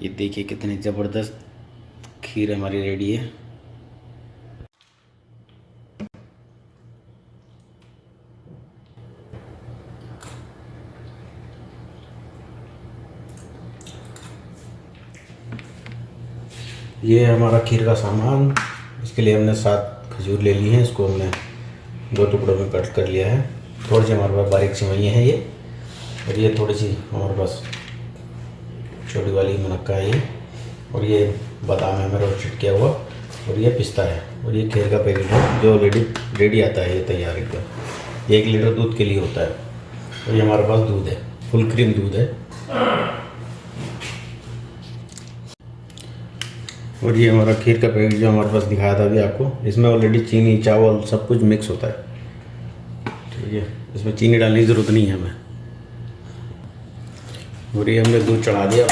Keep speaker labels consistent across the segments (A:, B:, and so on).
A: ये देखिए कितनी ज़बरदस्त खीर हमारी रेडी है। ये हमारा खीर का सामान। इसके लिए हमने सात खजूर ले ली हैं। इसको हमने दो टुकड़ों में कट कर लिया है। थोड़ी सी हमारे पास बारीक सिवैयाँ हैं ये। और ये थोड़ी सी हमारे पास छोटी वाली मुनक्का है और ये बादाम है, मेरा रोस्टेड किया हुआ। और ये पिस्ता है। और ये खीर का पैकेट है, जो रेडी रेडी आता है ये तैयार एकदम। एक लीटर दूध के लिए होता है। और ये हमारे पास दूध है, फुल क्रीम दूध है। और ये हमारा खीर का पैकेट जो हमारे पास दिखाया था अभी आपको, इसमें ऑलरेडी चीनी, चावल सब कुछ मिक्स होता है। ठीक है, इसमें चीनी डालने की ज़रूरत नहीं है हमें। और ये हमने दूध चढ़ा दिया।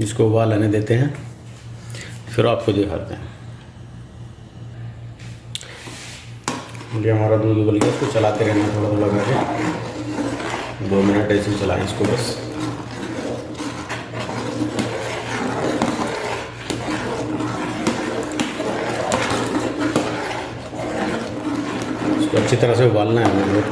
A: इसको उबाल आने देते हैं, फिर आपको दिखाते हैं। ये हमारा दूध उबल गया, इसको चलाते रहना थोड़ा थोड़ा करके दो मिनट ऐसे चलाएँ इसको बस इसको अच्छी तरह से उबालना है हमें।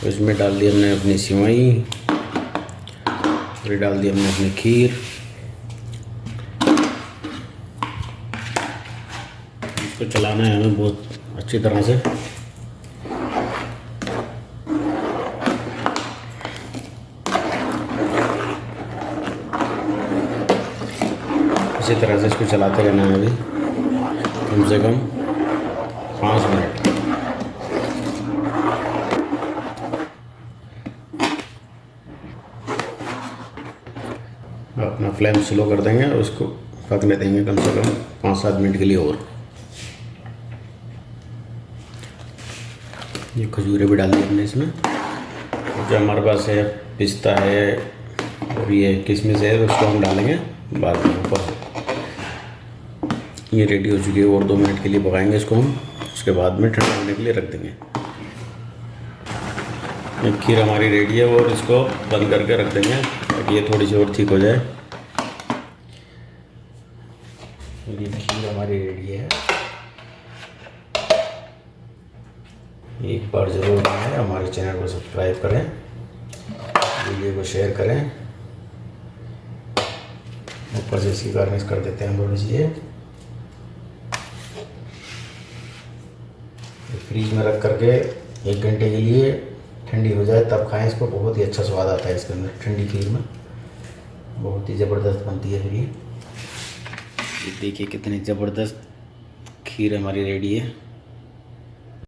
A: तो इसमें डाल दी हमने अपनी सिवई, फिर डाल दी हमने अपनी खीर। इसको चलाना है हमें बहुत अच्छी तरह से। इसी तरह से इसको चलाते रहना है अभी, कम से कम पाँच मिनट। अपना फ्लेम स्लो कर देंगे और उसको पकने देंगे कम से कम पाँच सात मिनट के लिए और। ये खजूरें भी डाल दी हमने इसमें। जो हमारे पास है, पिस्ता है, और ये किशमिश है, उसको हम डालेंगे बाद में ऊपर ये रेडी हो चुकी है और दो मिनट के लिए पकाएँगे इसको हम। उसके बाद में ठंडा होने के लिए रख देंगे। खीर हमारी रेडी है और इसको बंद करके रख देंगे ताकि ये थोड़ी सी और ठीक हो जाए। खीर हमारी रेडी है। एक बार ज़रूर बनाएँ, हमारे चैनल को सब्सक्राइब करें, वीडियो को शेयर करें। ऊपर से इसकी गार्निश कर देते हैं थोड़ी सी ये फ्रीज में रख करके एक घंटे के लिए ठंडी हो जाए, तब खाएँ इसको। बहुत ही अच्छा स्वाद आता है इसके अंदर, ठंडी खीर में। बहुत ही ज़बरदस्त बनती है फिर ये देखिए कितनी ज़बरदस्त खीर हमारी रेडी है।